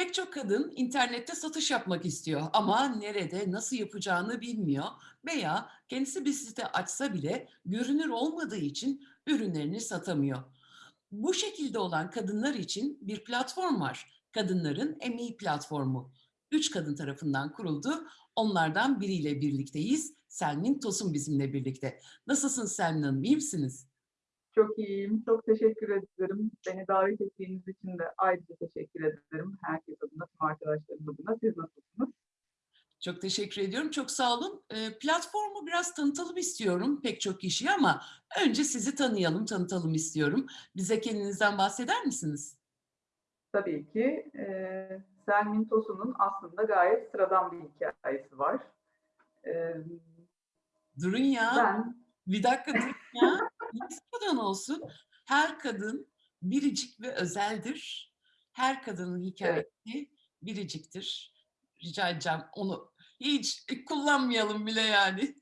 Pek çok kadın internette satış yapmak istiyor ama nerede, nasıl yapacağını bilmiyor veya kendisi bir site açsa bile görünür olmadığı için ürünlerini satamıyor. Bu şekilde olan kadınlar için bir platform var. Kadınların Emeği Platformu. Üç kadın tarafından kuruldu. Onlardan biriyle birlikteyiz. Selmin Tosun bizimle birlikte. Nasılsınız Selmin Hanım, iyi misiniz? Çok iyiyim. Çok teşekkür ederim. Beni davet ettiğiniz için de ayrıca teşekkür ederim. Herkes adına, tüm arkadaşlarım adına. Siz nasılsınız? Çok teşekkür ediyorum. Çok sağ olun. Eee, platformu biraz tanıtalım istiyorum pek çok kişiyi ama önce sizi tanıyalım, tanıtalım istiyorum. Bize kendinizden bahseder misiniz? Tabii ki. E, Selmin Tosun'un aslında gayet sıradan bir hikayesi var. E, Durun ya, ben bir dakika durun ya. Sıradan olsun? Her kadın biricik ve özeldir. Her kadının hikayesi biriciktir. Rica edeceğim onu hiç kullanmayalım bile yani.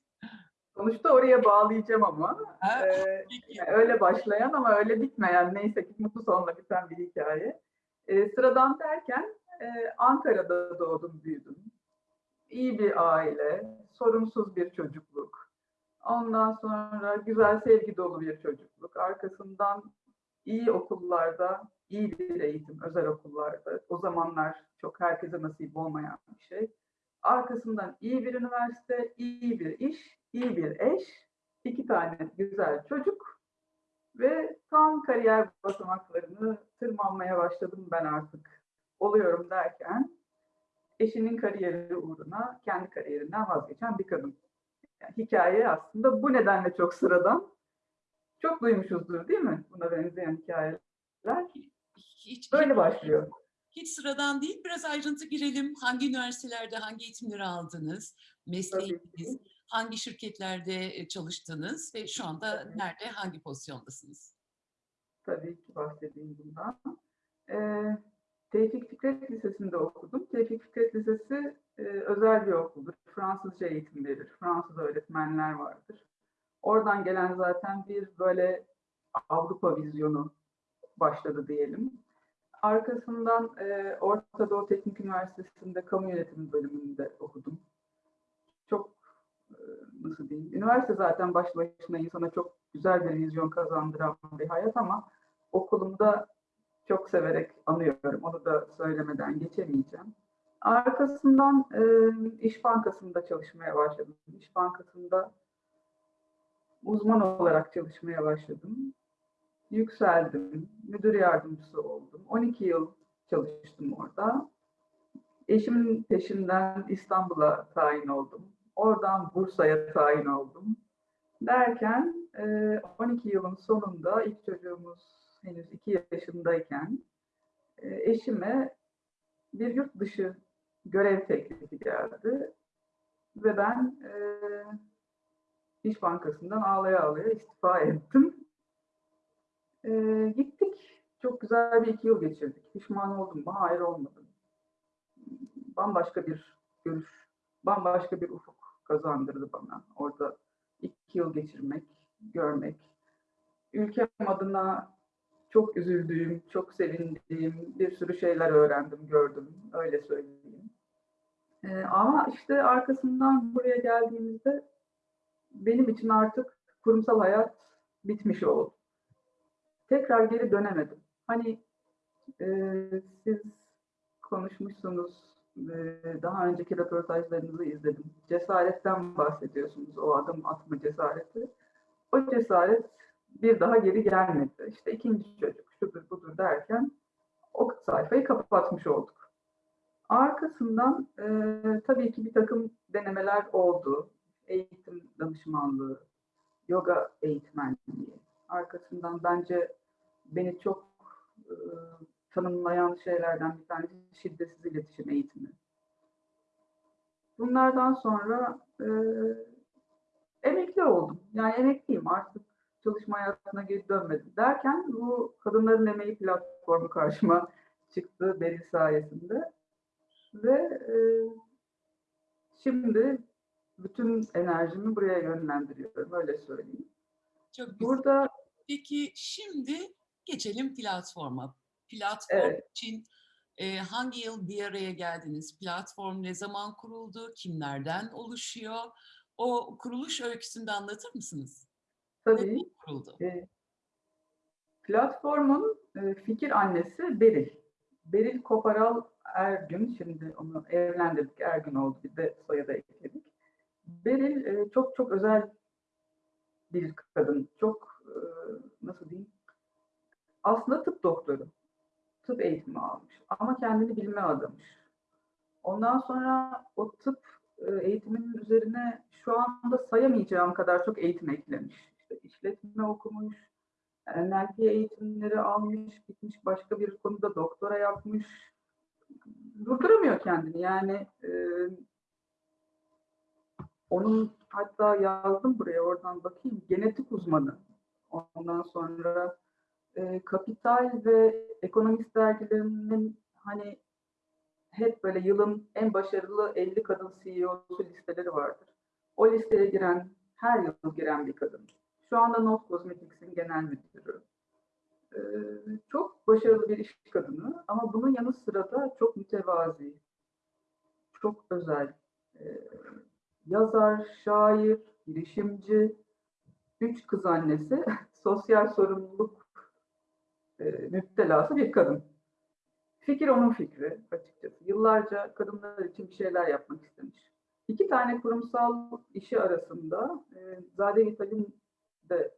sonuçta oraya bağlayacağım ama. Ha, E. Yani öyle başlayan ama öyle bitmeyen neyse ki mutlu sonla biten bir hikaye. Ee, sıradan derken e, Ankara'da doğdum büyüdüm. İyi bir aile, sorunsuz bir çocukluk. Ondan sonra güzel sevgi dolu bir çocukluk. Arkasından iyi okullarda, iyi bir eğitim, özel okullarda. O zamanlar çok herkese nasip olmayan bir şey. Arkasından iyi bir üniversite, iyi bir iş, iyi bir eş, iki tane güzel çocuk ve tam kariyer basamaklarını tırmanmaya başladım ben artık. Oluyorum derken eşinin kariyeri uğruna kendi kariyerinden vazgeçen bir kadın. Hikaye aslında bu nedenle çok sıradan. Çok duymuşuzdur değil mi buna benzeyen hikayeler? Hiç, Böyle başlıyor. hiç sıradan değil. Biraz ayrıntı girelim. Hangi üniversitelerde hangi eğitimleri aldınız? Mesleğiniz, hangi şirketlerde e, çalıştınız ve şu anda Tabii. nerede, hangi pozisyondasınız? Tabii ki bahsedeyim bundan. Ee, Tevfik Fikret Lisesi'nde okudum. Tevfik Fikret Lisesi e, özel bir okuldur. Fransızca eğitim verir. Fransız öğretmenler vardır. Oradan gelen zaten bir böyle Avrupa vizyonu başladı diyelim. Arkasından e, Orta Doğu Teknik Üniversitesi'nde kamu yönetimi bölümünde okudum. Çok e, nasıl diyeyim, üniversite zaten başlı başına insana çok güzel bir vizyon kazandıran bir hayat ama okulumda çok severek anıyorum. Onu da söylemeden geçemeyeceğim. Arkasından e, İş Bankası'nda çalışmaya başladım. İş Bankası'nda uzman olarak çalışmaya başladım. Yükseldim. Müdür yardımcısı oldum. 12 yıl çalıştım orada. Eşimin peşinden İstanbul'a tayin oldum. Oradan Bursa'ya tayin oldum. Derken e, 12 yılın sonunda ilk çocuğumuz henüz 2 yaşındayken e, eşime bir yurt dışı görev teklifi geldi. Ve ben e, İş Bankası'ndan ağlaya ağlaya istifa ettim. E, gittik. Çok güzel bir iki yıl geçirdik. Pişman oldum mu? Hayır olmadım. Bambaşka bir görüş, bambaşka bir ufuk kazandırdı bana. Orada iki yıl geçirmek, görmek. Ülkem adına çok üzüldüğüm, çok sevindiğim bir sürü şeyler öğrendim, gördüm. Öyle söyleyeyim. Ee, ama işte arkasından buraya geldiğimizde benim için artık kurumsal hayat bitmiş oldu. Tekrar geri dönemedim. Hani e, siz konuşmuşsunuz, e, daha önceki röportajlarınızı izledim. Cesaretten bahsediyorsunuz, o adım atma cesareti. O cesaret bir daha geri gelmedi. İşte ikinci çocuk, şudur budur derken o sayfayı kapatmış olduk. Arkasından e, tabii ki bir takım denemeler oldu. Eğitim danışmanlığı, yoga eğitmenliği. Arkasından bence beni çok e, tanımlayan şeylerden bir tanesi şiddetsiz iletişim eğitimi. Bunlardan sonra e, emekli oldum. Yani emekliyim artık çalışma hayatına geri dönmedim. Derken bu Kadınların Emeği platformu karşıma çıktı Beril sayesinde. Ve e, şimdi bütün enerjimi buraya yönlendiriyorum, öyle söyleyeyim. Çok güzel. Burada Peki şimdi geçelim platforma. Platform Evet. için Ee, hangi yıl bir araya geldiniz? Platform ne zaman kuruldu? Kimlerden oluşuyor? O kuruluş öyküsünü de anlatır mısınız? Tabii. Kuruldu? E, platformun e, fikir annesi Beril. Beril Koparal Ergün, şimdi onu evlendirdik, Ergün oldu, bir de soyadı ekledik. Beril e, çok çok özel bir kadın, çok e, nasıl diyeyim, aslında tıp doktoru, tıp eğitimi almış ama kendini bilime adamış. Ondan sonra o tıp e, eğitiminin üzerine şu anda sayamayacağım kadar çok eğitim eklemiş. İşte işletme okumuş, NLP eğitimleri almış, gitmiş başka bir konuda doktora yapmış. Durduramıyor kendini. Yani e, onun hatta yazdım buraya oradan bakayım. Genetik uzmanı. Ondan sonra e, Kapital ve Ekonomist dergilerinin hani hep böyle yılın en başarılı 50 kadın CEO'su listeleri vardır. O listeye giren, her yıl giren bir kadın. Şu anda Not Cosmetics'in genel müdürü. Ee, çok başarılı bir iş kadını ama bunun yanı sıra da çok mütevazi, çok özel. Ee, yazar, şair, girişimci, üç kız annesi, sosyal sorumluluk e, müptelası bir kadın. Fikir onun fikri açıkçası. Yıllarca kadınlar için bir şeyler yapmak istemiş. İki tane kurumsal işi arasında e, Zade Vital'in de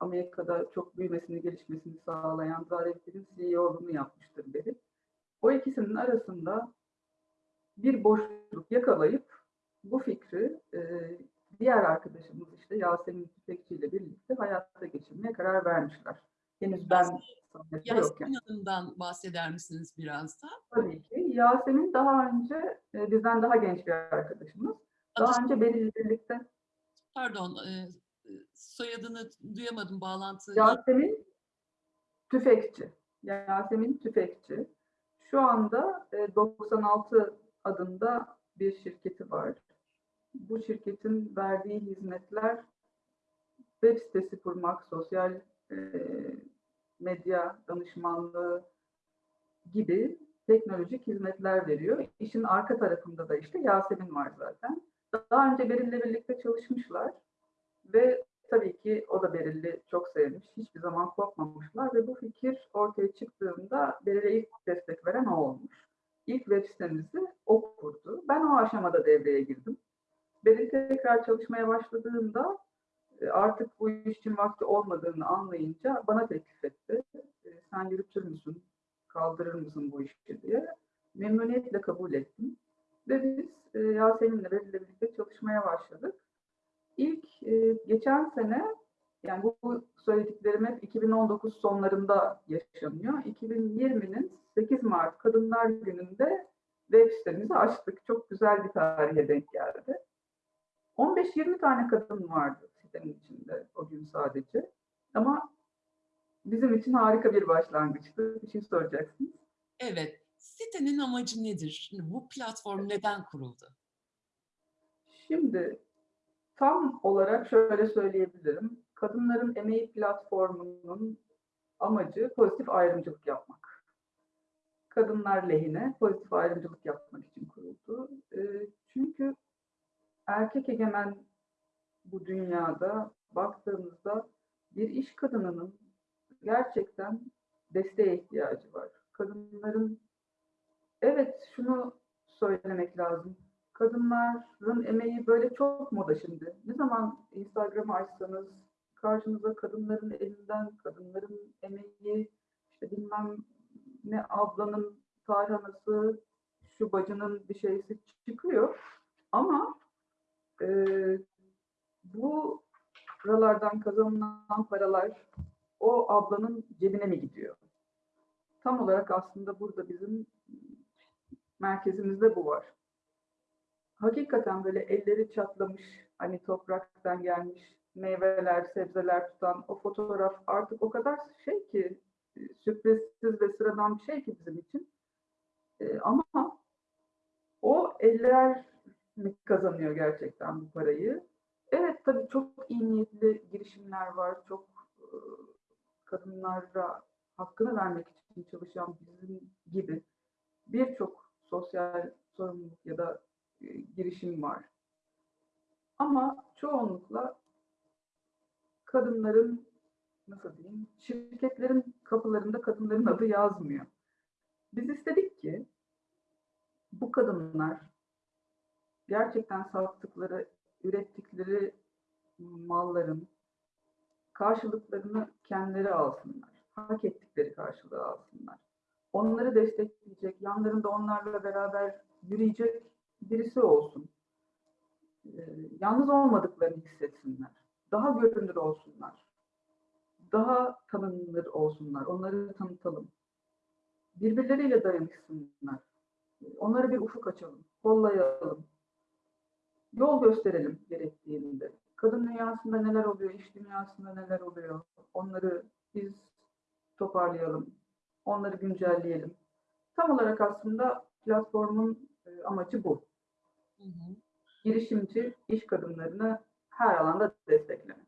Amerika'da çok büyümesini, gelişmesini sağlayan Zade Vital'in CEO'luğunu yapmıştır beri. O ikisinin arasında bir boşluk yakalayıp bu fikri e, diğer arkadaşımız işte Yasemin Tüfekçi ile birlikte hayata geçirmeye karar vermişler. Henüz ben. Yasemin Hanım'dan bahseder misiniz biraz da? Tabii ki. Yasemin daha önce e, bizden daha genç bir arkadaşımız. Daha Adı- önce Beril birlikte Pardon, e, soyadını duyamadım bağlantı. Yasemin Tüfekçi. Yasemin Tüfekçi. Şu anda e, 96 adında bir şirketi var. Bu şirketin verdiği hizmetler web sitesi kurmak, sosyal e, medya danışmanlığı gibi teknolojik hizmetler veriyor. İşin arka tarafında da işte Yasemin var zaten. Daha önce Beril'le birlikte çalışmışlar ve tabii ki o da Beril'i çok sevmiş. Hiçbir zaman kopmamışlar ve bu fikir ortaya çıktığında Beril'e ilk destek veren o olmuş. İlk web sitemizi o kurdu. Ben o aşamada devreye girdim. Beril tekrar çalışmaya başladığında e, artık bu işin vakti olmadığını anlayınca bana teklif etti. E, Sen yürütür müsün, kaldırır mısın bu işi diye. Memnuniyetle kabul ettim. Ve biz e, Yasemin'le Beril'le birlikte çalışmaya başladık. İlk e, geçen sene, yani bu, bu söylediklerim hep 2019 sonlarında yaşanıyor. 2020'nin 8 Mart Kadınlar Günü'nde web sitemizi açtık. Çok güzel bir tarihe denk geldi. 15-20 tane kadın vardı sitenin içinde o gün sadece. Ama bizim için harika bir başlangıçtı. Bir şey soracaksınız. Evet, sitenin amacı nedir? Şimdi bu platform neden kuruldu? Şimdi tam olarak şöyle söyleyebilirim. Kadınların emeği platformunun amacı pozitif ayrımcılık yapmak. Kadınlar lehine pozitif ayrımcılık yapmak için kuruldu. Ee, çünkü erkek egemen bu dünyada baktığımızda bir iş kadınının gerçekten desteğe ihtiyacı var. Kadınların evet şunu söylemek lazım. Kadınların emeği böyle çok moda şimdi. Ne zaman Instagram'ı açsanız karşınıza kadınların elinden, kadınların emeği, işte bilmem ne ablanın tarhanası, şu bacının bir şeysi çıkıyor. Ama e, bu buralardan kazanılan paralar o ablanın cebine mi gidiyor? Tam olarak aslında burada bizim merkezimizde bu var. Hakikaten böyle elleri çatlamış, hani topraktan gelmiş meyveler, sebzeler tutan o fotoğraf artık o kadar şey ki e, sürprizsiz ve sıradan bir şey ki bizim için. E, ama o eller mi kazanıyor gerçekten bu parayı? Evet tabii çok iyi niyetli girişimler var. Çok e, kadınlara hakkını vermek için çalışan bizim gibi birçok sosyal sorumluluk ya da girişim var. Ama çoğunlukla kadınların nasıl diyeyim, şirketlerin kapılarında kadınların adı yazmıyor. Biz istedik ki bu kadınlar gerçekten sattıkları, ürettikleri malların karşılıklarını kendileri alsınlar. Hak ettikleri karşılığı alsınlar. Onları destekleyecek, yanlarında onlarla beraber yürüyecek birisi olsun. Ee, yalnız olmadıklarını hissetsinler. Daha görünür olsunlar. Daha tanınır olsunlar. Onları tanıtalım. Birbirleriyle dayanışsınlar. Onlara bir ufuk açalım. Kollayalım. Yol gösterelim gerektiğinde. Kadın dünyasında neler oluyor, iş dünyasında neler oluyor. Onları biz toparlayalım. Onları güncelleyelim. Tam olarak aslında platformun e, amacı bu. Hı hı. Girişimci iş kadınlarını her alanda desteklemek.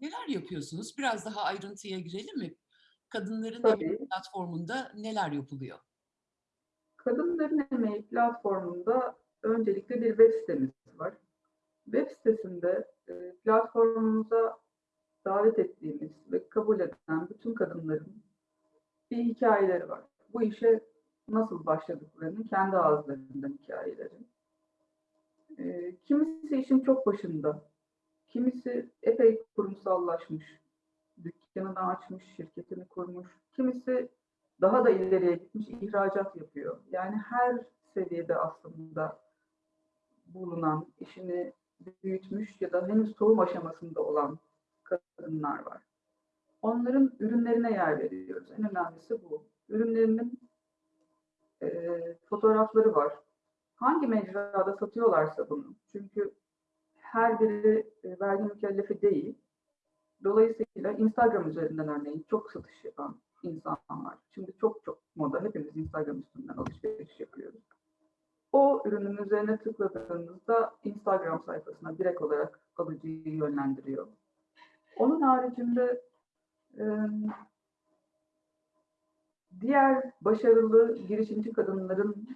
Neler yapıyorsunuz? Biraz daha ayrıntıya girelim mi? Kadınların Tabii. Emeği platformunda neler yapılıyor? Kadınların Emeği platformunda öncelikle bir web sitemiz var. Web sitesinde e, platformumuza davet ettiğimiz ve kabul eden bütün kadınların bir hikayeleri var. Bu işe nasıl başladıklarının kendi ağızlarından hikayeleri. Kimisi işin çok başında, kimisi epey kurumsallaşmış, dükkanını açmış, şirketini kurmuş, kimisi daha da ileriye gitmiş ihracat yapıyor. Yani her seviyede aslında bulunan, işini büyütmüş ya da henüz tohum aşamasında olan kadınlar var. Onların ürünlerine yer veriyoruz. En önemlisi bu. Ürünlerinin e, fotoğrafları var. Hangi mecrada satıyorlarsa bunu. Çünkü her biri e, vergi mükellefi değil. Dolayısıyla Instagram üzerinden örneğin çok satış yapan insan var. Şimdi çok çok moda. Hepimiz Instagram üstünden alışveriş yapıyoruz. O ürünün üzerine tıkladığınızda Instagram sayfasına direkt olarak alıcıyı yönlendiriyor. Onun haricinde e, diğer başarılı girişimci kadınların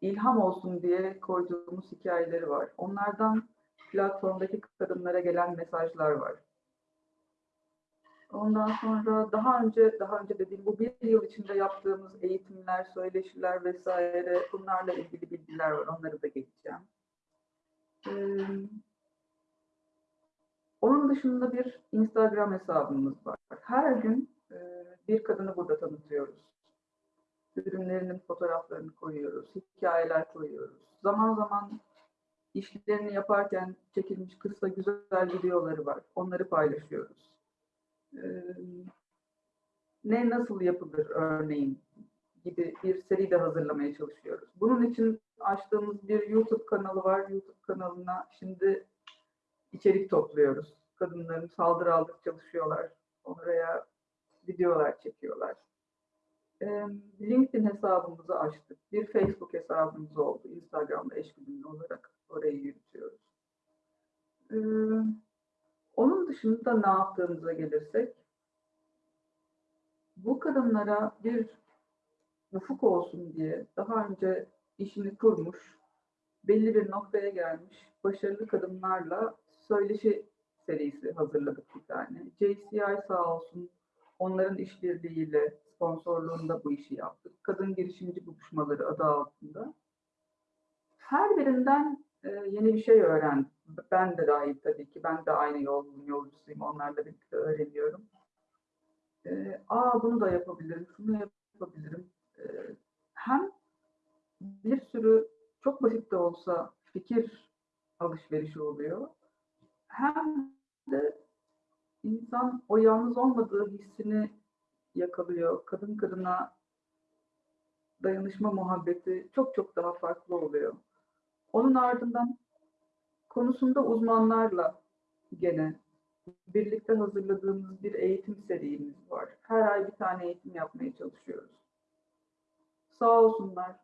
ilham olsun diye koyduğumuz hikayeleri var. Onlardan platformdaki kadınlara gelen mesajlar var. Ondan sonra daha önce daha önce dediğim bu bir yıl içinde yaptığımız eğitimler, söyleşiler vesaire bunlarla ilgili bilgiler var. Onları da geçeceğim. Ee, onun dışında bir Instagram hesabımız var. Her gün e, bir kadını burada tanıtıyoruz. Ürünlerinin fotoğraflarını koyuyoruz, hikayeler koyuyoruz. Zaman zaman işlerini yaparken çekilmiş kısa güzel videoları var. Onları paylaşıyoruz. Ee, ne nasıl yapılır örneğin gibi bir seri de hazırlamaya çalışıyoruz. Bunun için açtığımız bir YouTube kanalı var. YouTube kanalına şimdi içerik topluyoruz. Kadınların saldırı aldık çalışıyorlar. Oraya videolar çekiyorlar. LinkedIn hesabımızı açtık. Bir Facebook hesabımız oldu. Instagram'da eşgüdümlü olarak orayı yürütüyoruz. Onun dışında ne yaptığımıza gelirsek, bu kadınlara bir ufuk olsun diye daha önce işini kurmuş, belli bir noktaya gelmiş başarılı kadınlarla söyleşi serisi hazırladık bir tane. JCI sağ olsun onların işbirliğiyle sponsorluğunda bu işi yaptık. Kadın girişimci buluşmaları adı altında. Her birinden e, yeni bir şey öğrendim. Ben de dahil tabii ki. Ben de aynı yolun yolcusuyum. Onlarla birlikte öğreniyorum. E, Aa bunu da yapabilirim, şunu yapabilirim. E, hem bir sürü çok basit de olsa fikir alışverişi oluyor. Hem de insan o yalnız olmadığı hissini yakalıyor. Kadın kadına dayanışma muhabbeti çok çok daha farklı oluyor. Onun ardından konusunda uzmanlarla gene birlikte hazırladığımız bir eğitim serimiz var. Her ay bir tane eğitim yapmaya çalışıyoruz. Sağ olsunlar,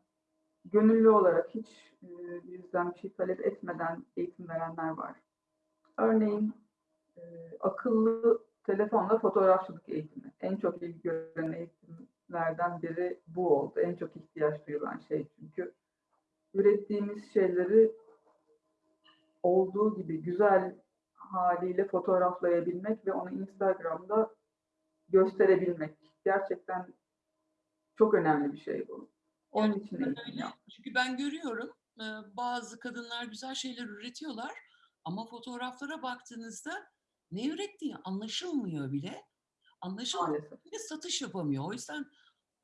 gönüllü olarak hiç e, bizden bir şey talep etmeden eğitim verenler var. Örneğin e, akıllı telefonla fotoğrafçılık eğitimi. En çok ilgi gören eğitim şeylerden biri bu oldu. En çok ihtiyaç duyulan şey çünkü ürettiğimiz şeyleri olduğu gibi güzel haliyle fotoğraflayabilmek ve onu Instagram'da gösterebilmek. Gerçekten çok önemli bir şey bu. Onun için eğitim yaptım. Çünkü ben görüyorum bazı kadınlar güzel şeyler üretiyorlar ama fotoğraflara baktığınızda ne ürettiği anlaşılmıyor bile. Anlaşılmıyor bile satış yapamıyor. O yüzden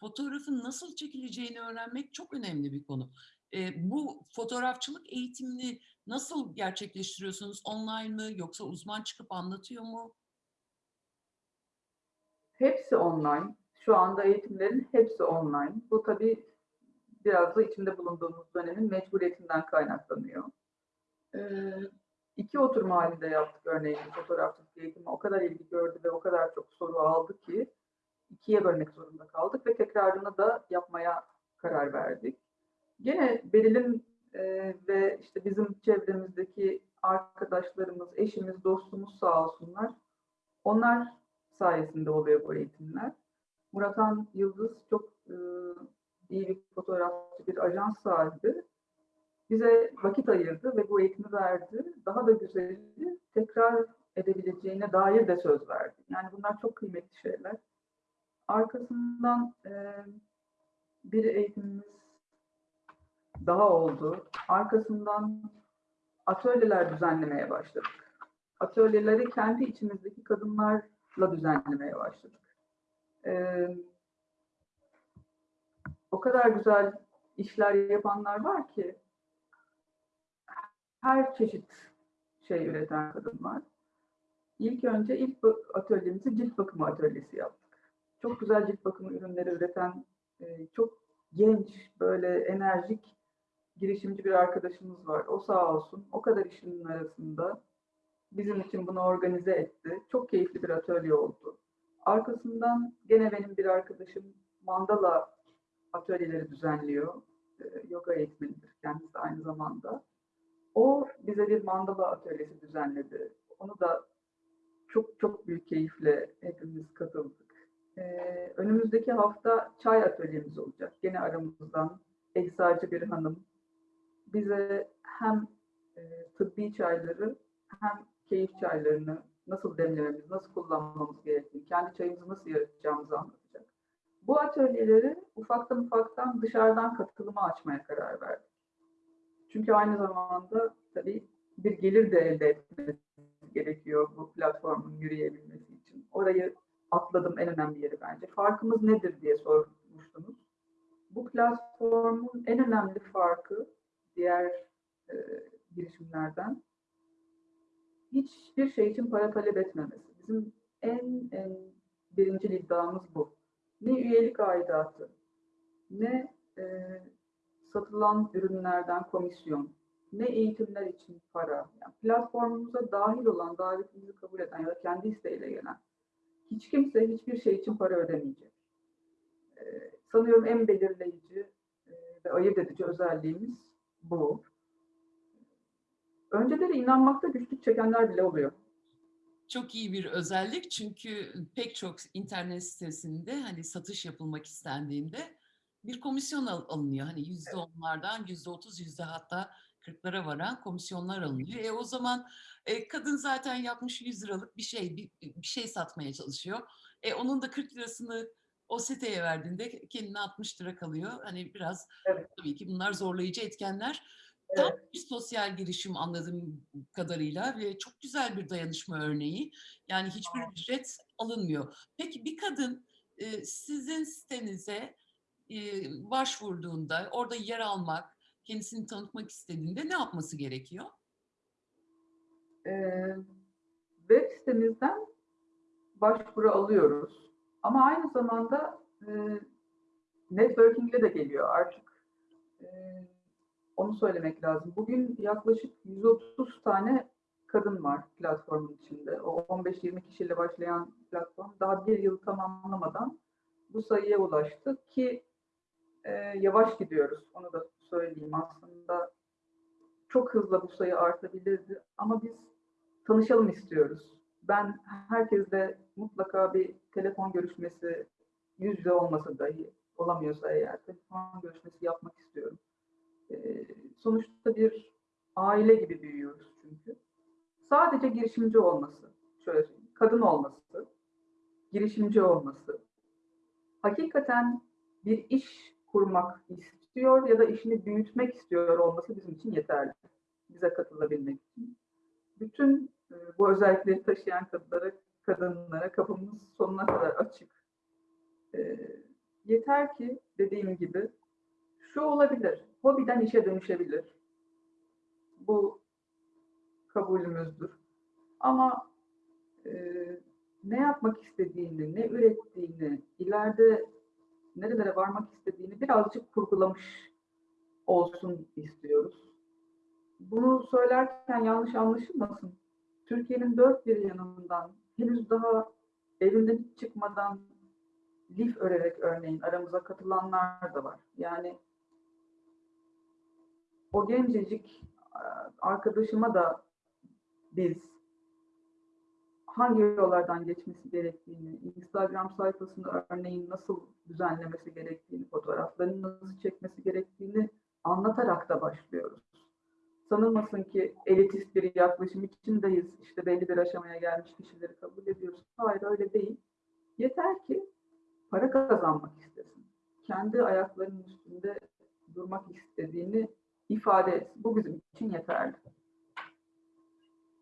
fotoğrafın nasıl çekileceğini öğrenmek çok önemli bir konu. E, bu fotoğrafçılık eğitimini nasıl gerçekleştiriyorsunuz? Online mı yoksa uzman çıkıp anlatıyor mu? Hepsi online. Şu anda eğitimlerin hepsi online. Bu tabii biraz da içinde bulunduğumuz dönemin mecburiyetinden kaynaklanıyor. Ee, iki oturma halinde yaptık örneğin fotoğrafçılık eğitimi. O kadar ilgi gördü ve o kadar çok soru aldı ki ikiye bölmek zorunda kaldık ve tekrarını da yapmaya karar verdik. Gene Beril'in e, ve işte bizim çevremizdeki arkadaşlarımız, eşimiz, dostumuz sağ olsunlar. Onlar sayesinde oluyor bu eğitimler. Muratan Yıldız çok e, iyi bir fotoğrafçı, bir ajans sahibi. Bize vakit ayırdı ve bu eğitimi verdi. Daha da güzeli tekrar edebileceğine dair de söz verdi. Yani bunlar çok kıymetli şeyler. Arkasından e, bir eğitimimiz daha oldu. Arkasından atölyeler düzenlemeye başladık. Atölyeleri kendi içimizdeki kadınlarla düzenlemeye başladık. Ee, o kadar güzel işler yapanlar var ki her çeşit şey üreten kadın var. İlk önce ilk atölyemizi cilt bakımı atölyesi yaptık. Çok güzel cilt bakımı ürünleri üreten e, çok genç, böyle enerjik girişimci bir arkadaşımız var. O sağ olsun. O kadar işinin arasında bizim için bunu organize etti. Çok keyifli bir atölye oldu. Arkasından gene benim bir arkadaşım mandala atölyeleri düzenliyor. Ee, yoga eğitmenidir kendisi aynı zamanda. O bize bir mandala atölyesi düzenledi. Onu da çok çok büyük keyifle hepimiz katıldık. Ee, önümüzdeki hafta çay atölyemiz olacak. Gene aramızdan eczacı bir hanım bize hem e, tıbbi çayları hem keyif çaylarını nasıl demlememiz, nasıl kullanmamız gerektiğini, kendi çayımızı nasıl yaratacağımızı anlatacak. Bu atölyeleri ufaktan ufaktan dışarıdan katılıma açmaya karar verdik. Çünkü aynı zamanda tabii bir gelir de elde etmemiz gerekiyor bu platformun yürüyebilmesi için. Orayı atladım en önemli yeri bence. Farkımız nedir diye sormuştunuz. Bu platformun en önemli farkı diğer e, girişimlerden hiçbir şey için para talep etmemesi. Bizim en en birinci iddiamız bu. Ne üyelik aidatı, ne e, satılan ürünlerden komisyon, ne eğitimler için para. Yani platformumuza dahil olan, davetimizi kabul eden ya da kendi isteğiyle gelen hiç kimse hiçbir şey için para ödemeyecek. E, sanıyorum en belirleyici e, ve ayırt edici özelliğimiz bu. Önceleri inanmakta güçlük çekenler bile oluyor. Çok iyi bir özellik çünkü pek çok internet sitesinde hani satış yapılmak istendiğinde bir komisyon al- alınıyor. Hani yüzde onlardan yüzde otuz, yüzde hatta kırklara varan komisyonlar alınıyor. E o zaman e, kadın zaten yapmış 100 liralık bir şey, bir, bir şey satmaya çalışıyor. E onun da 40 lirasını o siteye verdiğinde kendine 60 lira kalıyor. Hani biraz Evet. tabii ki bunlar zorlayıcı etkenler. Tam bir sosyal girişim anladığım kadarıyla ve çok güzel bir dayanışma örneği. Yani hiçbir ücret alınmıyor. Peki bir kadın e, sizin sitenize başvurduğunda, orada yer almak, kendisini tanıtmak istediğinde ne yapması gerekiyor? Web sitemizden başvuru alıyoruz. Ama aynı zamanda e, networkingle de geliyor artık. Onu söylemek lazım. Bugün yaklaşık 130 tane kadın var platformun içinde. O 15-20 kişiyle başlayan platform daha bir yıl tamamlamadan bu sayıya ulaştı ki e, yavaş gidiyoruz. Onu da söyleyeyim. Aslında çok hızlı bu sayı artabilirdi ama biz tanışalım istiyoruz. Ben herkesle mutlaka bir telefon görüşmesi yüz yüze olmasa dahi olamıyorsa eğer telefon görüşmesi yapmak istiyorum. Ee, sonuçta bir aile gibi büyüyoruz çünkü. Sadece girişimci olması, şöyle söyleyeyim, kadın olması, girişimci olması, hakikaten bir iş kurmak istiyor ya da işini büyütmek istiyor olması bizim için yeterli. Bize katılabilmek için. Bütün e, bu özellikleri taşıyan kadınlara, kadınlara kapımız sonuna kadar açık. E, yeter ki dediğim gibi şu olabilir, hobiden işe dönüşebilir. Bu kabulümüzdür. Ama e, ne yapmak istediğini, ne ürettiğini, ileride nerelere varmak istediğini birazcık kurgulamış olsun istiyoruz. Bunu söylerken yanlış anlaşılmasın. Türkiye'nin dört bir yanından henüz daha evinden çıkmadan lif örerek örneğin aramıza katılanlar da var. Yani o gencecik arkadaşıma da biz hangi yollardan geçmesi gerektiğini, Instagram sayfasını örneğin nasıl düzenlemesi gerektiğini, fotoğraflarını nasıl çekmesi gerektiğini anlatarak da başlıyoruz. Sanılmasın ki elitist bir yaklaşım içindeyiz, işte belli bir aşamaya gelmiş kişileri kabul ediyoruz. Hayır öyle değil. Yeter ki para kazanmak istesin. Kendi ayaklarının üstünde durmak istediğini ifade etsin. Bu bizim için yeterli.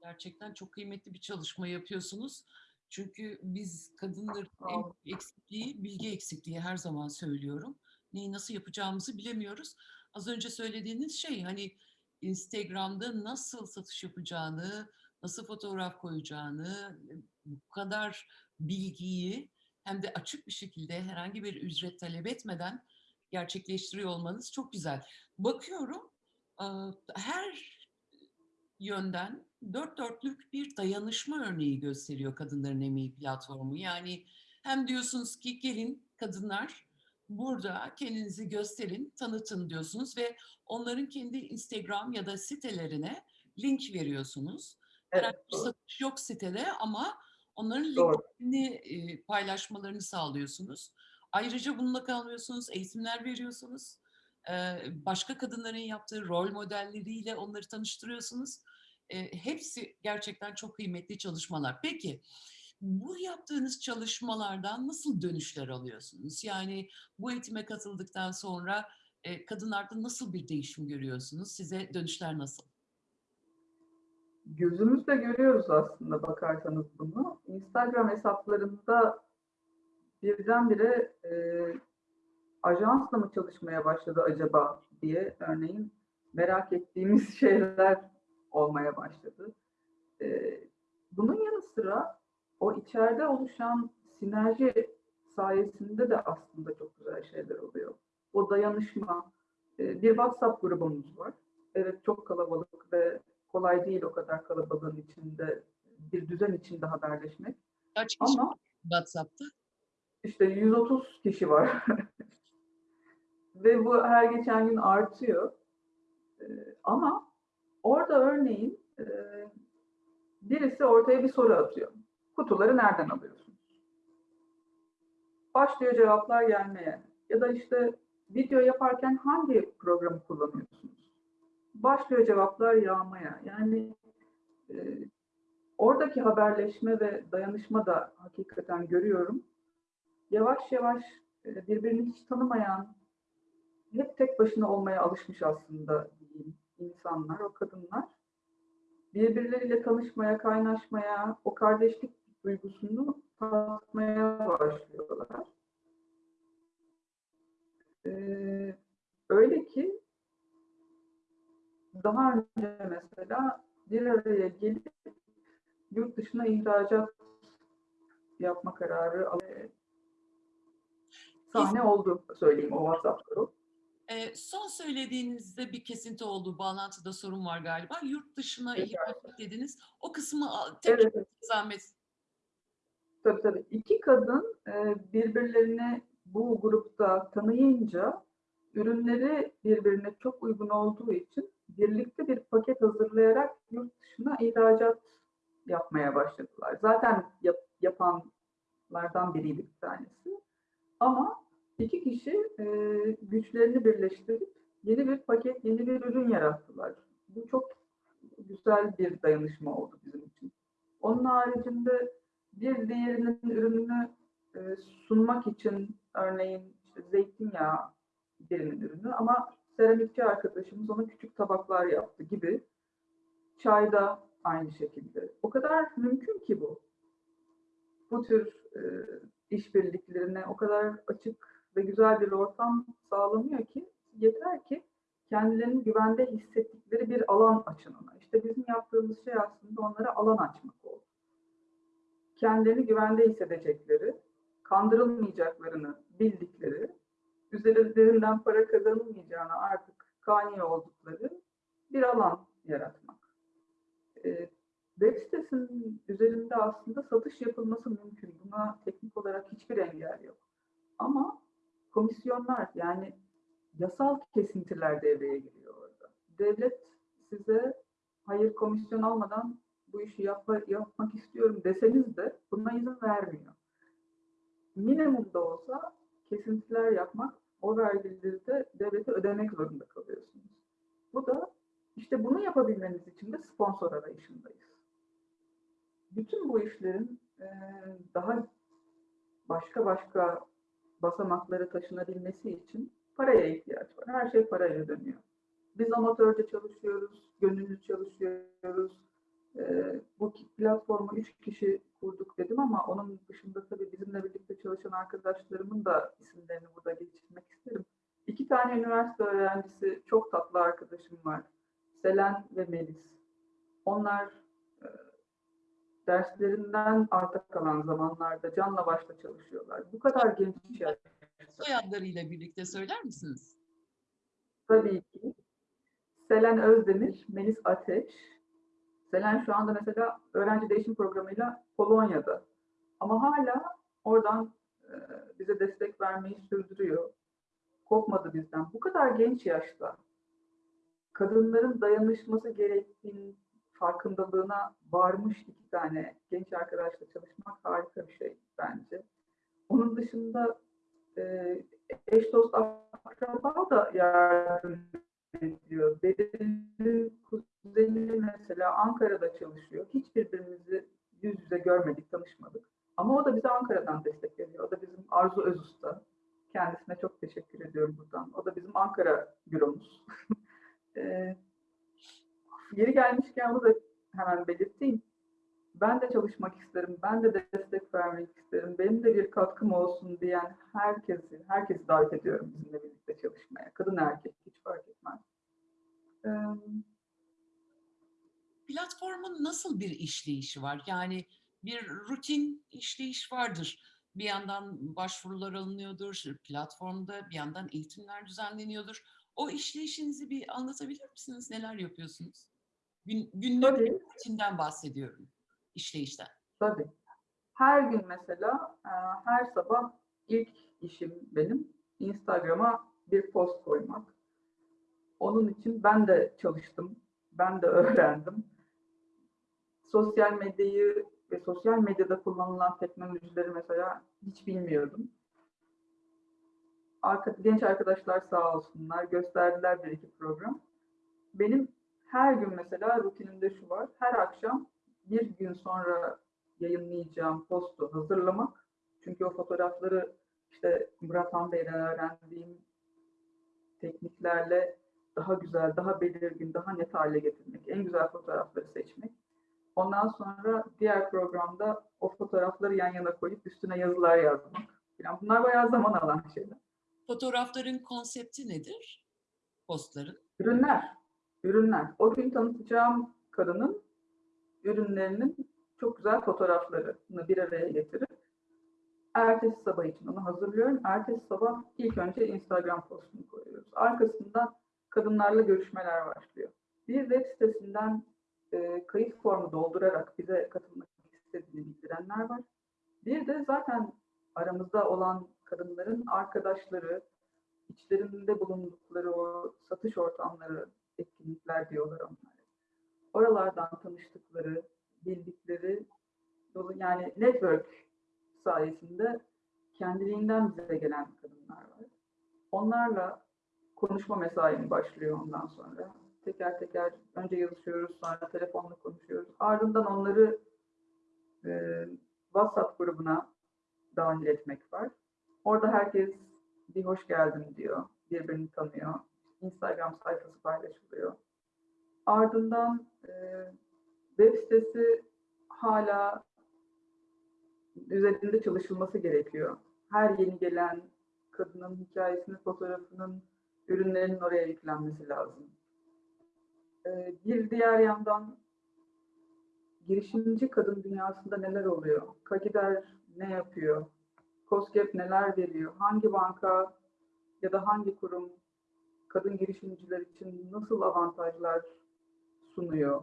Gerçekten çok kıymetli bir çalışma yapıyorsunuz. Çünkü biz kadınların en eksikliği, bilgi eksikliği her zaman söylüyorum. Neyi nasıl yapacağımızı bilemiyoruz. Az önce söylediğiniz şey hani Instagram'da nasıl satış yapacağını, nasıl fotoğraf koyacağını, bu kadar bilgiyi hem de açık bir şekilde herhangi bir ücret talep etmeden gerçekleştiriyor olmanız çok güzel. Bakıyorum her yönden dört dörtlük bir dayanışma örneği gösteriyor Kadınların Emeği platformu. Yani hem diyorsunuz ki gelin kadınlar burada kendinizi gösterin, tanıtın diyorsunuz ve onların kendi Instagram ya da sitelerine link veriyorsunuz. Herhangi Evet, bir satış yok sitede ama onların linklerini e, paylaşmalarını sağlıyorsunuz. Ayrıca bununla kalmıyorsunuz, eğitimler veriyorsunuz. Ee, Başka kadınların yaptığı rol modelleriyle onları tanıştırıyorsunuz. E, hepsi gerçekten çok kıymetli çalışmalar. Peki bu yaptığınız çalışmalardan nasıl dönüşler alıyorsunuz? Yani bu eğitime katıldıktan sonra e, kadınlarda nasıl bir değişim görüyorsunuz? Size dönüşler nasıl? Gözümüzle görüyoruz aslında bakarsanız bunu. Instagram hesaplarında birdenbire e, ajansla mı çalışmaya başladı acaba diye örneğin merak ettiğimiz şeyler olmaya başladı. E, bunun yanı sıra o içeride oluşan sinerji sayesinde de aslında çok güzel şeyler oluyor. O dayanışma, e, bir WhatsApp grubumuz var. Evet çok kalabalık ve kolay değil o kadar kalabalığın içinde bir düzen içinde haberleşmek. Kaç kişi Ama WhatsApp'ta? işte 130 kişi var. Ve bu her geçen gün artıyor. Ee, ama orada örneğin e, birisi ortaya bir soru atıyor. Kutuları nereden alıyorsunuz? Başlıyor cevaplar gelmeye. Ya da işte video yaparken hangi programı kullanıyorsunuz? Başlıyor cevaplar yağmaya. Yani e, oradaki haberleşme ve dayanışma da hakikaten görüyorum. Yavaş yavaş e, birbirini hiç tanımayan, hep tek başına olmaya alışmış aslında insanlar, o kadınlar. Birbirleriyle tanışmaya, kaynaşmaya, o kardeşlik duygusunu tatmaya başlıyorlar. Ee, öyle ki daha önce mesela bir araya gelip yurt dışına ihracat yapma kararı al- sahne oldu söyleyeyim o WhatsApp grup. E, son söylediğinizde bir kesinti oldu. Bağlantıda sorun var galiba. Yurt dışına Evet. dediniz. O kısmı a- tek Evet, evet. zahmet. Tabii tabii. İki kadın e, birbirlerini bu grupta tanıyınca ürünleri birbirine çok uygun olduğu için birlikte bir paket hazırlayarak yurt dışına ihracat yapmaya başladılar. Zaten yap- yapanlardan biriydi bir tanesi. Ama iki kişi e, güçlerini birleştirip yeni bir paket, yeni bir ürün yarattılar. Bu çok güzel bir dayanışma oldu bizim için. Onun haricinde bir diğerinin ürününü e, sunmak için örneğin işte zeytinyağı birinin ürünü ama seramikçi arkadaşımız ona küçük tabaklar yaptı gibi. Çayda aynı şekilde. O kadar mümkün ki bu. Bu tür e, işbirliklerine o kadar açık ve güzel bir ortam sağlanıyor ki yeter ki kendilerini güvende hissettikleri bir alan açın ona. İşte bizim yaptığımız şey aslında onlara alan açmak oldu. Kendilerini güvende hissedecekleri, kandırılmayacaklarını bildikleri, üzerlerinden para kazanılmayacağını artık kani oldukları bir alan yaratmak. Ee, web sitesinin üzerinde aslında satış yapılması mümkün. Buna teknik olarak hiçbir engel yok. Ama komisyonlar yani yasal kesintiler devreye giriyor orada. Devlet size hayır komisyon almadan bu işi yapma, yapmak istiyorum deseniz de buna izin vermiyor. Minimumda olsa kesintiler yapmak, o vergileri de devlete ödemek zorunda kalıyorsunuz. Bu da işte bunu yapabilmeniz için de sponsor arayışındayız. Bütün bu işlerin daha başka başka basamakları taşınabilmesi için paraya ihtiyaç var. Her şey parayla dönüyor. Biz amatörce çalışıyoruz, gönüllü çalışıyoruz. Ee, bu platformu üç kişi kurduk dedim ama onun dışında tabii bizimle birlikte çalışan arkadaşlarımın da isimlerini burada geçirmek isterim. İki tane üniversite öğrencisi, çok tatlı arkadaşım var. Selen ve Melis. Onlar derslerinden arta kalan zamanlarda canla başla çalışıyorlar. Bu kadar genç yaşta. Soyadlarıyla birlikte söyler misiniz? Tabii ki. Selen Özdemir, Melis Ateş. Selen şu anda mesela öğrenci değişim programıyla Polonya'da. Ama hala oradan e, bize destek vermeyi sürdürüyor. Kopmadı bizden. Bu kadar genç yaşta kadınların dayanışması gerektiğinin farkındalığına varmış iki tane genç arkadaşla çalışmak harika bir şey bence. Onun dışında e, eş dost akraba da yardım ediyor. Benim kuzenim mesela Ankara'da çalışıyor. Hiç birbirimizi yüz yüze görmedik, tanışmadık. Ama o da bize Ankara'dan destek veriyor. O da bizim Arzu Özusta. Kendisine çok teşekkür ediyorum buradan. O da bizim Ankara büromuz. e, yeri bunu da hemen belirteyim. Ben de çalışmak isterim, ben de destek vermek isterim, benim de bir katkım olsun diyen herkesi, herkesi davet ediyorum bizimle birlikte çalışmaya. Kadın erkek hiç fark etmez. Ee, Platformun nasıl bir işleyişi var? Yani bir rutin işleyiş vardır. Bir yandan başvurular alınıyordur platformda, bir yandan eğitimler düzenleniyordur. O işleyişinizi bir anlatabilir misiniz? Neler yapıyorsunuz? Gün, günlük rutinden bahsediyorum, işleyişten. Tabii. Her gün mesela, e, her sabah ilk işim benim Instagram'a bir post koymak. Onun için ben de çalıştım, ben de öğrendim. Sosyal medyayı ve sosyal medyada kullanılan teknolojileri mesela hiç bilmiyordum. Arka, genç arkadaşlar sağ olsunlar gösterdiler bir iki program. Benim her gün mesela rutinimde şu var. Her akşam bir gün sonra yayınlayacağım postu hazırlamak. Çünkü o fotoğrafları işte Murat Han Bey'den öğrendiğim tekniklerle daha güzel, daha belirgin, daha net hale getirmek. En güzel fotoğrafları seçmek. Ondan sonra diğer programda o fotoğrafları yan yana koyup üstüne yazılar yazmak. Yani bunlar bayağı zaman alan şeyler. Fotoğrafların konsepti nedir? Postların. Ürünler. Ürünler. O gün tanıtacağım kadının ürünlerinin çok güzel fotoğraflarını bir araya getirip ertesi sabah için onu hazırlıyorum. Ertesi sabah ilk önce Instagram postunu koyuyoruz. Arkasından kadınlarla görüşmeler başlıyor. Bir web sitesinden e, kayıt formu doldurarak bize katılmak istediğini bildirenler var. Bir de zaten aramızda olan kadınların arkadaşları, içlerinde bulundukları o satış ortamları, etkinlikler diyorlar onlara. Oralardan tanıştıkları, bildikleri, yani network sayesinde kendiliğinden bize gelen kadınlar var. Onlarla konuşma mesaim başlıyor ondan sonra. Teker teker önce yazışıyoruz, sonra telefonla konuşuyoruz. Ardından onları e, WhatsApp grubuna dahil etmek var. Orada herkes bir hoş geldin diyor, birbirini tanıyor. Instagram sayfası paylaşılıyor. Ardından e, web sitesi hala üzerinde çalışılması gerekiyor. Her yeni gelen kadının hikayesinin, fotoğrafının, ürünlerinin oraya yüklenmesi lazım. Ee, bir diğer yandan girişimci kadın dünyasında neler oluyor? Kagider ne yapıyor? COSGAP neler veriyor? Hangi banka ya da hangi kurum kadın girişimciler için nasıl avantajlar sunuyor?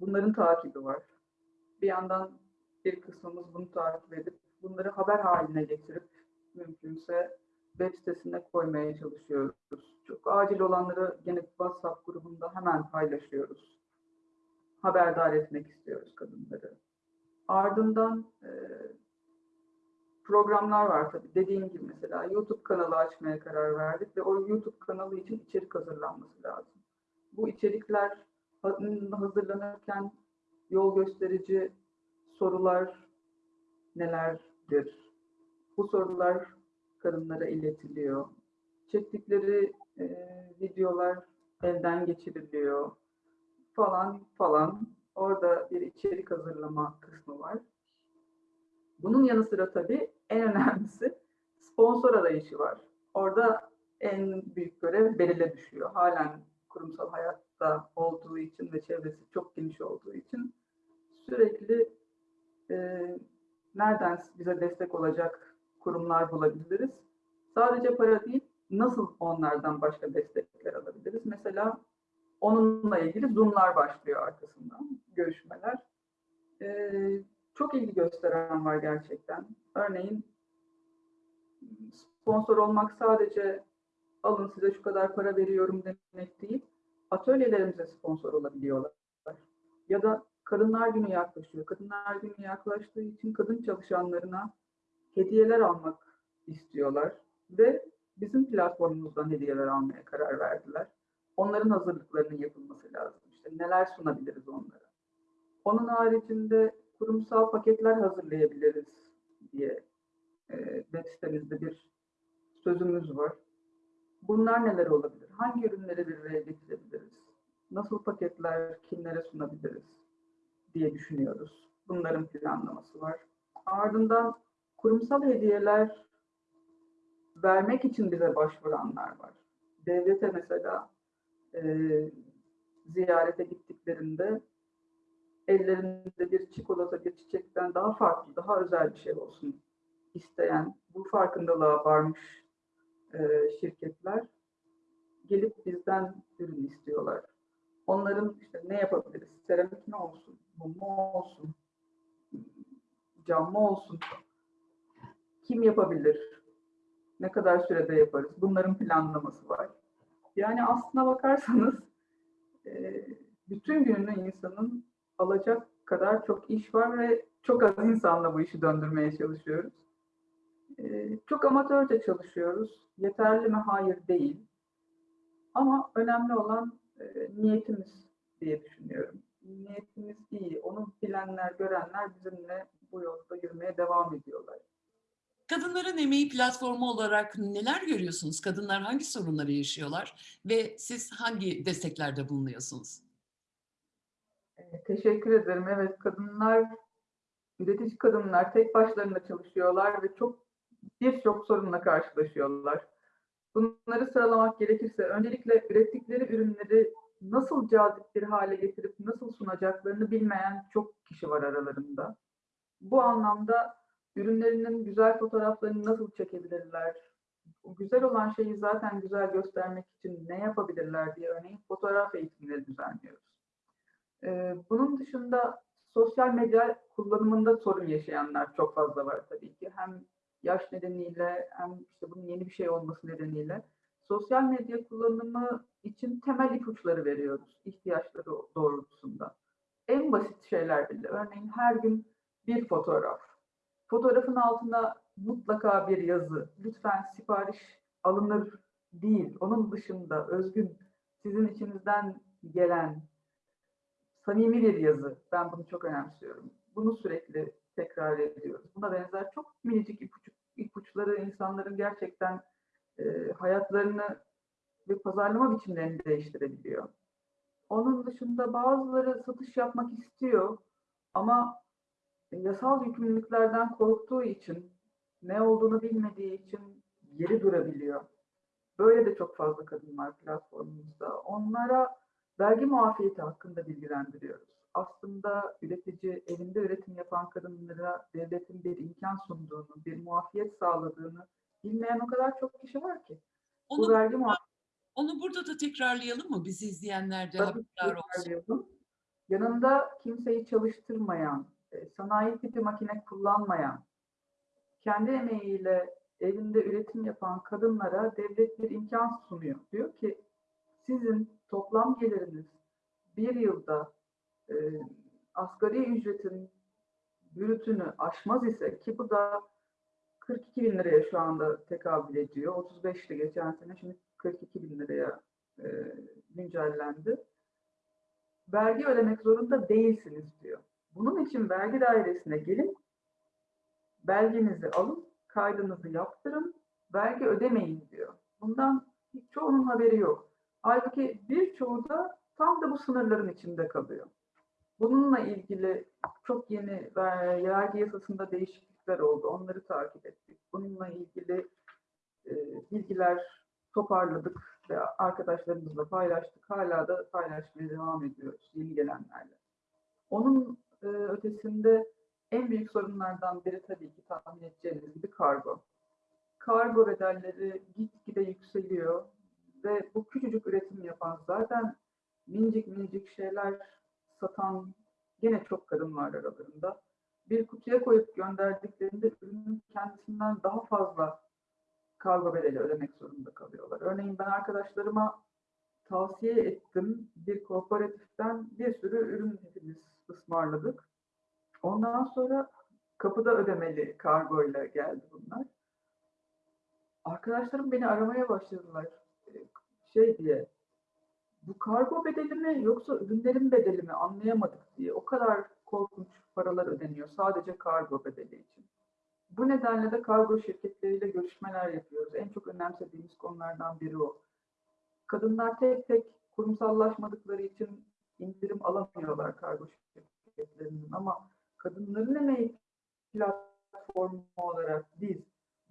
Bunların takibi var. Bir yandan bir kısmımız bunu takip edip bunları haber haline getirip mümkünse web sitesine koymaya çalışıyoruz. Çok acil olanları gene WhatsApp grubunda hemen paylaşıyoruz. Haberdar etmek istiyoruz kadınları. Ardından e, programlar var tabii. Dediğim gibi mesela YouTube kanalı açmaya karar verdik ve o YouTube kanalı için içerik hazırlanması lazım. Bu içerikler hazırlanırken yol gösterici sorular nelerdir? Bu sorular kadınlara iletiliyor. Çektikleri e, videolar elden geçiriliyor falan falan. Orada bir içerik hazırlama kısmı var. Bunun yanı sıra tabii en önemlisi sponsor arayışı var. Orada en büyük görev Beril'e düşüyor. Halen kurumsal hayatta olduğu için ve çevresi çok geniş olduğu için sürekli e, nereden bize destek olacak kurumlar bulabiliriz? Sadece para değil, nasıl onlardan başka destekler alabiliriz? Mesela onunla ilgili Zoom'lar başlıyor arkasından, görüşmeler. E, çok ilgi gösteren var gerçekten. Örneğin sponsor olmak sadece alın size şu kadar para veriyorum demek değil. Atölyelerimize sponsor olabiliyorlar. Ya da Kadınlar Günü yaklaşıyor. Kadınlar Günü yaklaştığı için kadın çalışanlarına hediyeler almak istiyorlar ve bizim platformumuzdan hediyeler almaya karar verdiler. Onların hazırlıklarının yapılması lazım. İşte neler sunabiliriz onlara. Onun haricinde kurumsal paketler hazırlayabiliriz diye e, web sitemizde bir sözümüz var. Bunlar neler olabilir? Hangi ürünleri bir getirebiliriz? Nasıl paketler kimlere sunabiliriz? diye düşünüyoruz. Bunların planlaması var. Ardından kurumsal hediyeler vermek için bize başvuranlar var. Devlete mesela e, ziyarete gittiklerinde ellerinde bir çikolata, bir çiçekten daha farklı, daha özel bir şey olsun isteyen, bu farkındalığa varmış e, şirketler gelip bizden ürün istiyorlar. Onların işte ne yapabiliriz? Seramik mi olsun? Mum mu olsun? Cam mı olsun? Kim yapabilir? Ne kadar sürede yaparız? Bunların planlaması var. Yani aslına bakarsanız e, bütün gününü insanın alacak kadar çok iş var ve çok az insanla bu işi döndürmeye çalışıyoruz. E, çok amatörce çalışıyoruz. Yeterli mi? Hayır değil. Ama önemli olan e, niyetimiz diye düşünüyorum. Niyetimiz iyi. Onu bilenler, görenler bizimle bu yolda yürümeye devam ediyorlar. Kadınların emeği platformu olarak neler görüyorsunuz? Kadınlar hangi sorunları yaşıyorlar ve siz hangi desteklerde bulunuyorsunuz? E, teşekkür ederim. Evet, kadınlar, üretici kadınlar tek başlarına çalışıyorlar ve çok birçok sorunla karşılaşıyorlar. Bunları sıralamak gerekirse öncelikle ürettikleri ürünleri nasıl cazip bir hale getirip nasıl sunacaklarını bilmeyen çok kişi var aralarında. Bu anlamda ürünlerinin güzel fotoğraflarını nasıl çekebilirler? O güzel olan şeyi zaten güzel göstermek için ne yapabilirler diye örneğin fotoğraf eğitimleri düzenliyoruz. Ee, bunun dışında sosyal medya kullanımında sorun yaşayanlar çok fazla var tabii ki. Hem yaş nedeniyle hem işte bunun yeni bir şey olması nedeniyle sosyal medya kullanımı için temel ipuçları veriyoruz ihtiyaçları doğrultusunda. En basit şeyler bile. Örneğin her gün bir fotoğraf. Fotoğrafın altına mutlaka bir yazı, lütfen sipariş alınır değil. Onun dışında özgün, sizin içinizden gelen samimi bir yazı. Ben bunu çok önemsiyorum. Bunu sürekli tekrar ediyoruz. Buna benzer çok minicik ipuçları insanların gerçekten e, hayatlarını ve pazarlama biçimlerini değiştirebiliyor. Onun dışında bazıları satış yapmak istiyor ama yasal yükümlülüklerden korktuğu için, ne olduğunu bilmediği için geri durabiliyor. Böyle de çok fazla kadın var platformumuzda. Onlara vergi muafiyeti hakkında bilgilendiriyoruz. Aslında üretici, elinde üretim yapan kadınlara devletin bir imkan sunduğunu, bir muafiyet sağladığını bilmeyen o kadar çok kişi var ki. Bu Onu, vergi muafiyeti onu burada da tekrarlayalım mı? Bizi izleyenler de haberdar olsun. Yanında kimseyi çalıştırmayan, e, sanayi tipi makine kullanmayan, kendi emeğiyle evinde üretim yapan kadınlara devlet bir imkan sunuyor. Diyor ki sizin toplam geliriniz bir yılda e, asgari ücretin bürütünü aşmaz ise ki bu da 42 bin liraya şu anda tekabül ediyor. 35'ti geçen sene şimdi 42 bin liraya e, güncellendi. Vergi ödemek zorunda değilsiniz diyor. Bunun için vergi dairesine gelin, belgenizi alın, kaydınızı yaptırın, vergi ödemeyin diyor. Bundan hiç çoğunun haberi yok. Halbuki birçoğu da tam da bu sınırların içinde kalıyor. Bununla ilgili çok yeni ver- vergi yasasında değişiklikler oldu. Onları takip ettik. Bununla ilgili e, bilgiler toparladık ve arkadaşlarımızla paylaştık. Hala da paylaşmaya devam ediyoruz yeni gelenlerle. Onun e, ötesinde en büyük sorunlardan biri tabii ki tahmin edeceğiniz gibi kargo. Kargo bedelleri gitgide yükseliyor ve bu küçücük üretim yapan zaten minicik minicik şeyler satan gene çok kadın var aralarında. Bir kutuya koyup gönderdiklerinde ürünün kendisinden daha fazla kargo bedeli ödemek zorunda kalıyorlar. Örneğin ben arkadaşlarıma tavsiye ettim. Bir kooperatiften bir sürü ürün hepimiz ısmarladık. Ondan sonra kapıda ödemeli kargoyla geldi bunlar. Arkadaşlarım beni aramaya başladılar. Şey diye, bu kargo bedeli mi yoksa ürünlerin bedeli mi anlayamadık diye. O kadar korkunç paralar ödeniyor sadece kargo bedeli için. Bu nedenle de kargo şirketleriyle görüşmeler yapıyoruz. En çok önemsediğimiz konulardan biri o. Kadınlar tek tek kurumsallaşmadıkları için indirim alamıyorlar kargo şirketlerinin ama kadınların emeği platformu olarak biz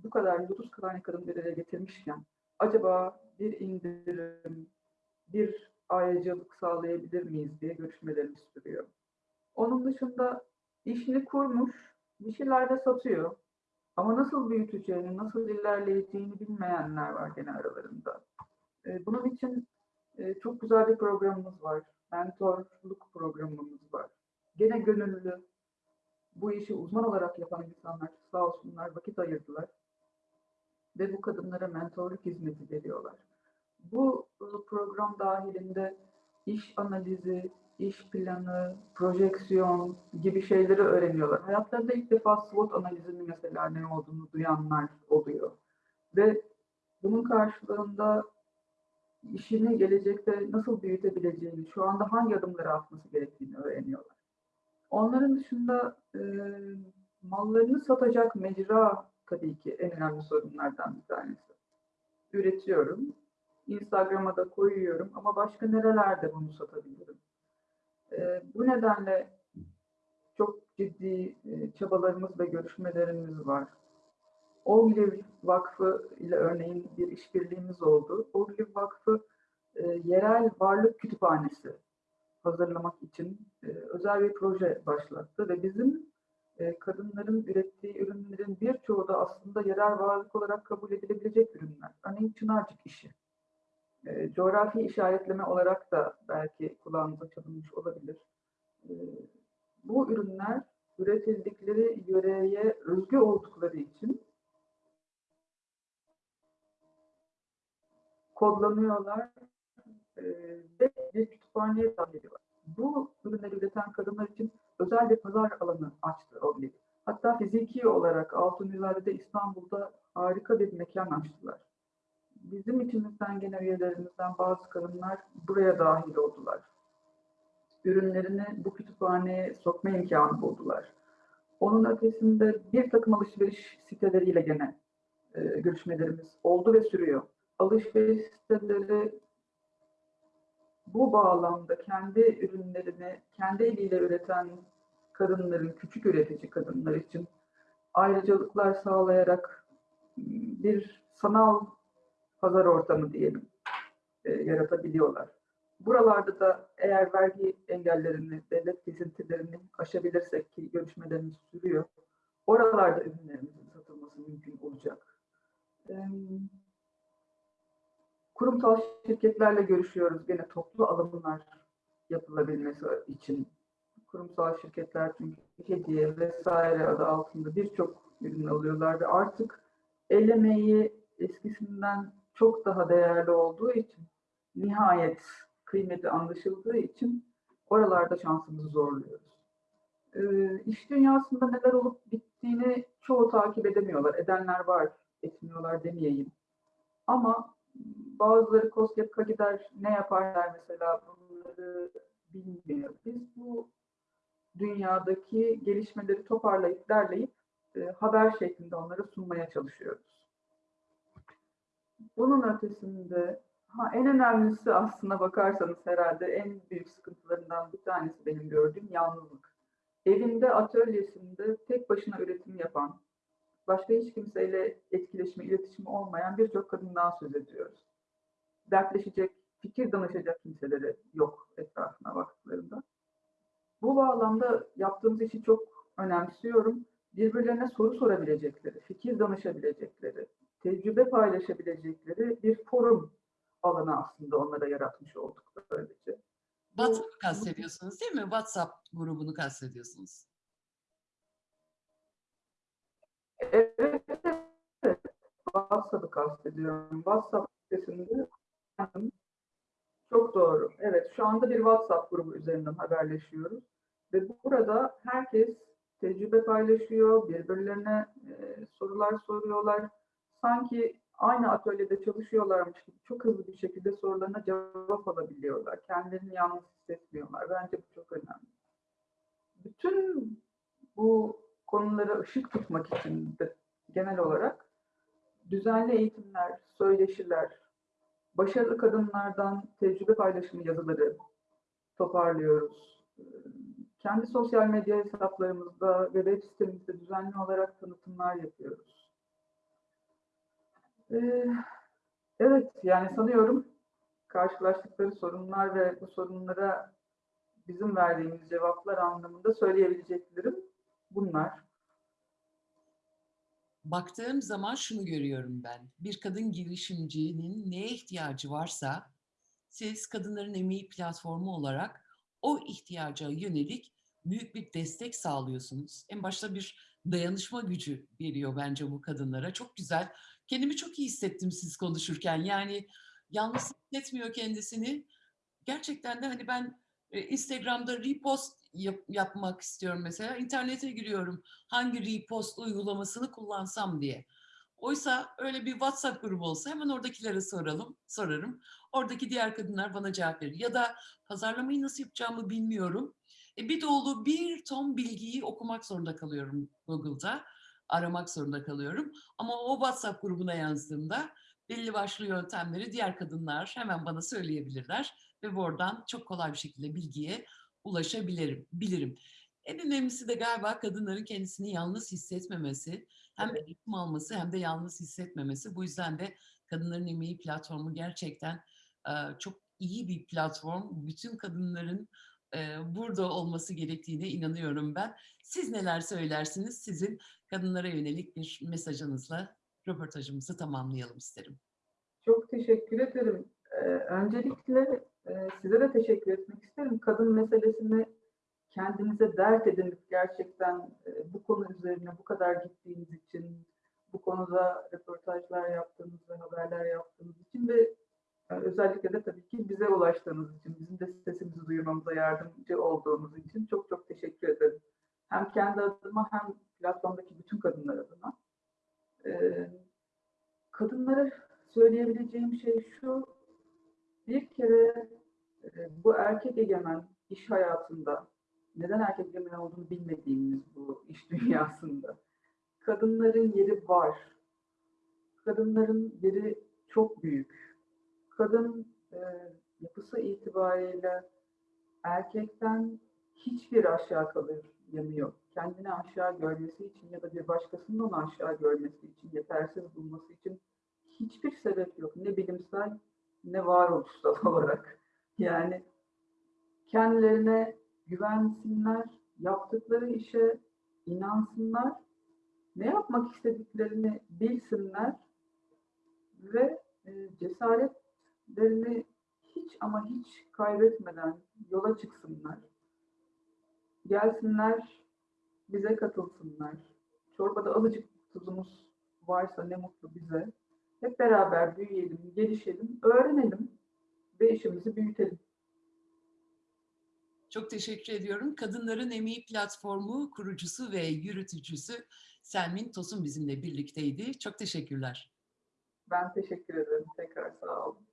bu kadar 30 tane kadın bir araya getirmişken acaba bir indirim, bir ayrıcalık sağlayabilir miyiz diye görüşmelerimiz sürüyor. Onun dışında işini kurmuş, bir şeyler de satıyor. Ama nasıl büyüteceğini, nasıl ilerleyeceğini bilmeyenler var gene aralarında. Ee, Bunun için e, çok güzel bir programımız var. Mentorluk programımız var. Gene gönüllü, bu işi uzman olarak yapan insanlar sağ olsunlar vakit ayırdılar. Ve bu kadınlara mentorluk hizmeti veriyorlar. Bu e, program dahilinde iş analizi, iş planı, projeksiyon gibi şeyleri öğreniyorlar. Hayatlarında ilk defa SWOT analizinin mesela ne olduğunu duyanlar oluyor. Ve bunun karşılığında işini gelecekte nasıl büyütebileceğini, şu anda hangi adımları atması gerektiğini öğreniyorlar. Onların dışında e, mallarını satacak mecra tabii ki en önemli sorunlardan bir tanesi. Üretiyorum, Instagram'a da koyuyorum ama başka nerelerde bunu satabilirim? E, bu nedenle çok ciddi e, çabalarımız ve görüşmelerimiz var. Ogliv Vakfı ile örneğin bir işbirliğimiz oldu. Ogliv Vakfı e, yerel varlık kütüphanesi hazırlamak için e, özel bir proje başlattı ve bizim e, kadınların ürettiği ürünlerin birçoğu da aslında yerel varlık olarak kabul edilebilecek ürünler. Örneğin Çınarcık işi. E, coğrafi işaretleme olarak da belki kulağınıza çalınmış olabilir. E, bu ürünler üretildikleri yöreye özgü oldukları için kodlanıyorlar e, ve bir kütüphaneye dahil ediyorlar. Bu ürünleri üreten kadınlar için özel bir pazar alanı açtı Ogli. Hatta fiziki olarak Altunizade'de İstanbul'da harika bir mekan açtılar. Bizim içimizden gene üyelerimizden bazı kadınlar buraya dahil oldular. Ürünlerini bu kütüphaneye sokma imkanı buldular. Onun ötesinde bir takım alışveriş siteleriyle gene e, görüşmelerimiz oldu ve sürüyor. Alışveriş siteleri bu bağlamda kendi ürünlerini kendi eliyle üreten kadınların, küçük üretici kadınlar için ayrıcalıklar sağlayarak bir sanal pazar ortamı diyelim e, yaratabiliyorlar. Buralarda da eğer vergi engellerini, devlet kesintilerini aşabilirsek ki görüşmelerimiz sürüyor, oralarda ürünlerimizin satılması mümkün olacak. Em, Kurumsal şirketlerle görüşüyoruz gene toplu alımlar yapılabilmesi için. Kurumsal şirketler çünkü hediye vesaire adı altında birçok ürün alıyorlar ve artık el eskisinden çok daha değerli olduğu için nihayet kıymeti anlaşıldığı için oralarda şansımızı zorluyoruz. Ee, iş dünyasında neler olup bittiğini çoğu takip edemiyorlar. Edenler var, etmiyorlar demeyeyim. Ama bazıları COSGAP'a gider, ne yaparlar mesela bunları bilmiyor. Biz bu dünyadaki gelişmeleri toparlayıp derleyip e, haber şeklinde onlara sunmaya çalışıyoruz. Bunun ötesinde ha, en önemlisi aslına bakarsanız herhalde en büyük sıkıntılarından bir tanesi benim gördüğüm yalnızlık. Evinde, atölyesinde tek başına üretim yapan, başka hiç kimseyle etkileşimi, iletişimi olmayan birçok kadından söz ediyoruz. Dertleşecek, fikir danışacak kimseleri yok etrafına baktıklarında. Bu bağlamda yaptığımız işi çok önemsiyorum. Birbirlerine soru sorabilecekleri, fikir danışabilecekleri, tecrübe paylaşabilecekleri bir forum alanı aslında onlara yaratmış olduk böylece. WhatsApp'ı kastediyorsunuz değil mi? WhatsApp grubunu kastediyorsunuz. Evet, evet. WhatsApp'ı kastediyorum. WhatsApp sitesinde çok doğru. Evet, şu anda bir WhatsApp grubu üzerinden haberleşiyoruz. Ve burada herkes tecrübe paylaşıyor, birbirlerine e, sorular soruyorlar. Sanki aynı atölyede çalışıyorlarmış gibi çok hızlı bir şekilde sorularına cevap alabiliyorlar. Kendilerini yalnız hissetmiyorlar. Bence bu çok önemli. Bütün bu konulara ışık tutmak için de genel olarak düzenli eğitimler, söyleşiler, başarılı kadınlardan tecrübe paylaşımı yazıları toparlıyoruz. Kendi sosyal medya hesaplarımızda ve web sitemizde düzenli olarak tanıtımlar yapıyoruz. Ee, evet, yani sanıyorum karşılaştıkları sorunlar ve bu sorunlara bizim verdiğimiz cevaplar anlamında söyleyebileceklerim bunlar. Baktığım zaman şunu görüyorum ben. Bir kadın girişimcinin neye ihtiyacı varsa siz kadınların emeği platformu olarak o ihtiyaca yönelik büyük bir destek sağlıyorsunuz. En başta bir dayanışma gücü veriyor bence bu kadınlara. Çok güzel. Kendimi çok iyi hissettim siz konuşurken. Yani yalnız hissetmiyor kendisini. Gerçekten de hani ben e, Instagram'da repost yap- yapmak istiyorum mesela. İnternete giriyorum hangi repost uygulamasını kullansam diye. Oysa öyle bir WhatsApp grubu olsa hemen oradakilere soralım, sorarım. Oradaki diğer kadınlar bana cevap verir. Ya da pazarlamayı nasıl yapacağımı bilmiyorum. E bir dolu bir ton bilgiyi okumak zorunda kalıyorum Google'da. Aramak zorunda kalıyorum. Ama o WhatsApp grubuna yazdığımda belli başlı yöntemleri diğer kadınlar hemen bana söyleyebilirler ve buradan çok kolay bir şekilde bilgiye ulaşabilirim, bilirim. En önemlisi de galiba kadınların kendisini yalnız hissetmemesi, hem eğitim alması hem de yalnız hissetmemesi. Bu yüzden de Kadınların Emeği platformu gerçekten çok iyi bir platform. Bütün kadınların burada olması gerektiğine inanıyorum ben. Siz neler söylersiniz? Sizin kadınlara yönelik bir mesajınızla röportajımızı tamamlayalım isterim. Çok teşekkür ederim. Öncelikle size de teşekkür etmek isterim. Kadın meselesini kendinize dert edinip gerçekten bu konu üzerine bu kadar gittiğiniz için, bu konuda röportajlar yaptığınız ve haberler yaptığınız için ve özellikle de tabii ki bize ulaştığınız için, bizim de sesimizi duyurmamıza yardımcı olduğunuz için çok çok teşekkür ederim. Hem kendi adıma hem platformdaki bütün kadınlar adına. Kadınlara söyleyebileceğim şey şu, bir kere bu erkek egemen iş hayatında, neden erkek egemen olduğunu bilmediğimiz bu iş dünyasında, kadınların yeri var. Kadınların yeri çok büyük. Kadın e, yapısı itibariyle erkekten hiçbir aşağı kalır yanı yok. Kendini aşağı görmesi için ya da bir başkasının onu aşağı görmesi için, yetersiz bulması için hiçbir sebep yok. Ne bilimsel ne varoluşsal olarak. Yani kendilerine güvensinler, yaptıkları işe inansınlar, ne yapmak istediklerini bilsinler ve e, cesaretlerini hiç ama hiç kaybetmeden yola çıksınlar. Gelsinler, bize katılsınlar. Çorbada alıcık tuzumuz varsa ne mutlu bize. Hep beraber büyüyelim, gelişelim, öğrenelim ve işimizi büyütelim. Çok teşekkür ediyorum. Kadınların Emeği Platformu kurucusu ve yürütücüsü Selmin Tosun bizimle birlikteydi. Çok teşekkürler. Ben teşekkür ederim. Tekrar sağ olun.